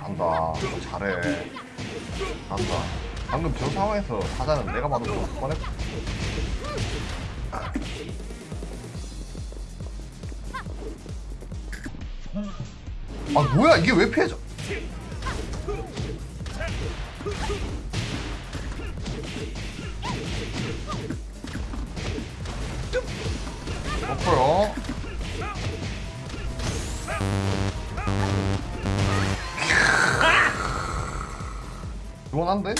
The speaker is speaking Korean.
간다. 잘해. 간다. 방금 저 상황에서 사자는 내가 봐도 좀 뻔했 아 뭐야? 이게 왜 피해져? 시 원한데?